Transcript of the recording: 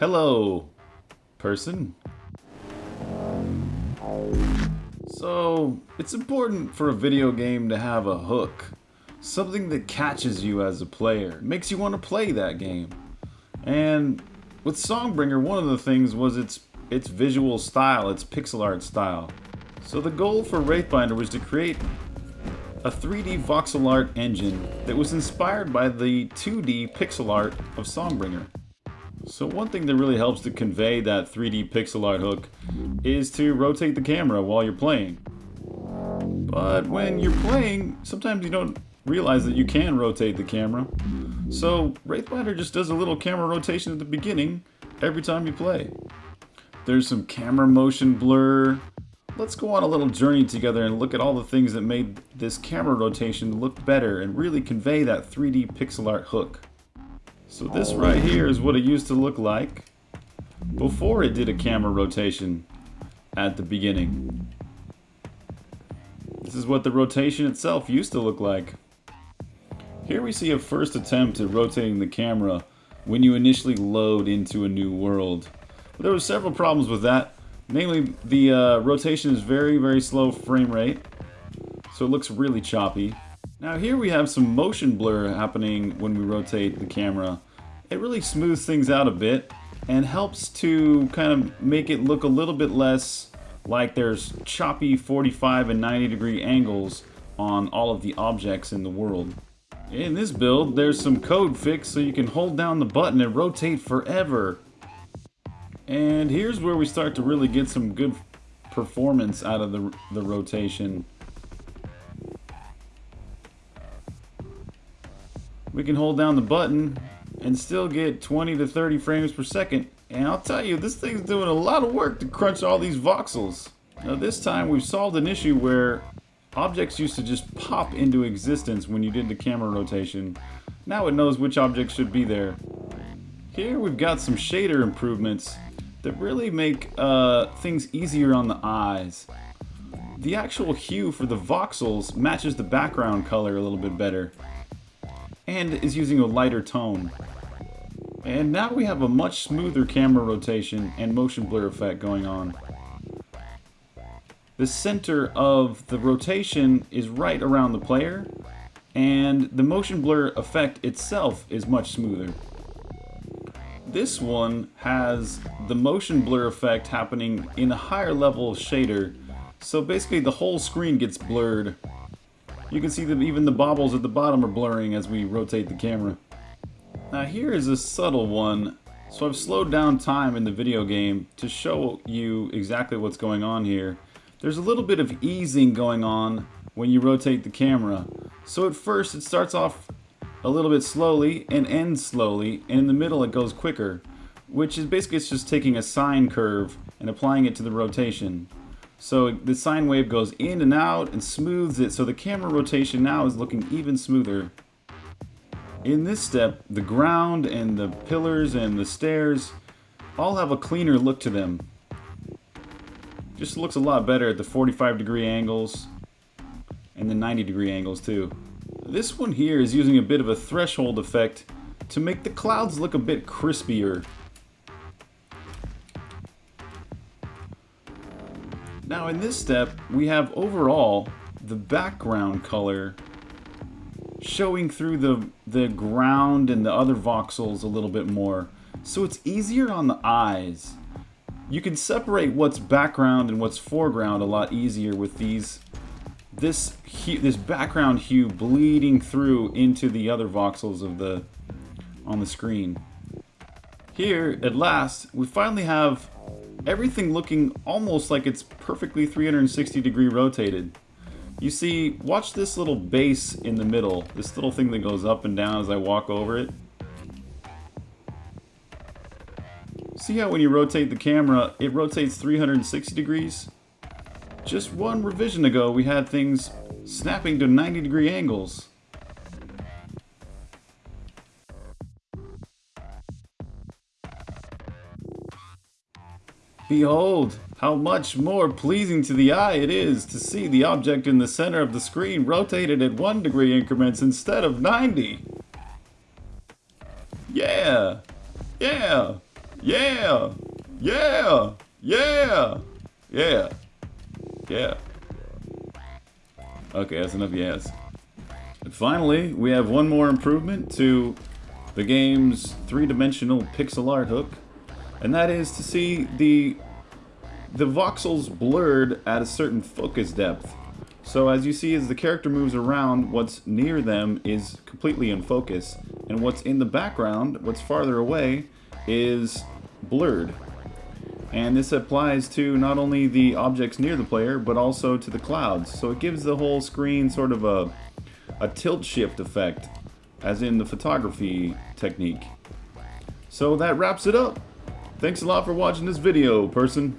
Hello, person. So, it's important for a video game to have a hook. Something that catches you as a player, makes you want to play that game. And with Songbringer, one of the things was its its visual style, its pixel art style. So the goal for Wraithbinder was to create a 3D voxel art engine that was inspired by the 2D pixel art of Songbringer. So one thing that really helps to convey that 3D pixel art hook is to rotate the camera while you're playing. But when you're playing, sometimes you don't realize that you can rotate the camera. So Wraithbinder just does a little camera rotation at the beginning every time you play. There's some camera motion blur. Let's go on a little journey together and look at all the things that made this camera rotation look better and really convey that 3D pixel art hook. So this right here is what it used to look like before it did a camera rotation at the beginning. This is what the rotation itself used to look like. Here we see a first attempt at rotating the camera when you initially load into a new world. But there were several problems with that. Mainly, the uh, rotation is very, very slow frame rate, so it looks really choppy. Now here we have some motion blur happening when we rotate the camera. It really smooths things out a bit and helps to kind of make it look a little bit less like there's choppy 45 and 90 degree angles on all of the objects in the world. In this build, there's some code fix so you can hold down the button and rotate forever. And here's where we start to really get some good performance out of the, the rotation. We can hold down the button and still get 20 to 30 frames per second. And I'll tell you, this thing's doing a lot of work to crunch all these voxels. Now this time we've solved an issue where objects used to just pop into existence when you did the camera rotation. Now it knows which objects should be there. Here we've got some shader improvements that really make uh, things easier on the eyes. The actual hue for the voxels matches the background color a little bit better and is using a lighter tone. And now we have a much smoother camera rotation and motion blur effect going on. The center of the rotation is right around the player, and the motion blur effect itself is much smoother. This one has the motion blur effect happening in a higher level shader, so basically the whole screen gets blurred you can see that even the bobbles at the bottom are blurring as we rotate the camera. Now here is a subtle one. So I've slowed down time in the video game to show you exactly what's going on here. There's a little bit of easing going on when you rotate the camera. So at first it starts off a little bit slowly and ends slowly, and in the middle it goes quicker, which is basically it's just taking a sine curve and applying it to the rotation. So the sine wave goes in and out and smooths it so the camera rotation now is looking even smoother. In this step, the ground and the pillars and the stairs all have a cleaner look to them. Just looks a lot better at the 45 degree angles and the 90 degree angles too. This one here is using a bit of a threshold effect to make the clouds look a bit crispier Now in this step, we have overall the background color showing through the, the ground and the other voxels a little bit more. So it's easier on the eyes. You can separate what's background and what's foreground a lot easier with these this hue, this background hue bleeding through into the other voxels of the on the screen. Here, at last, we finally have everything looking almost like it's perfectly 360 degree rotated. You see, watch this little base in the middle, this little thing that goes up and down as I walk over it. See how when you rotate the camera, it rotates 360 degrees? Just one revision ago, we had things snapping to 90 degree angles. Behold, how much more pleasing to the eye it is to see the object in the center of the screen rotated at 1 degree increments instead of 90. Yeah! Yeah! Yeah! Yeah! Yeah! Yeah! Yeah. Okay, that's enough yes. And finally, we have one more improvement to the game's three-dimensional pixel art hook, and that is to see the the voxels blurred at a certain focus depth. So as you see as the character moves around, what's near them is completely in focus, and what's in the background, what's farther away, is blurred. And this applies to not only the objects near the player, but also to the clouds. So it gives the whole screen sort of a, a tilt shift effect, as in the photography technique. So that wraps it up. Thanks a lot for watching this video, person.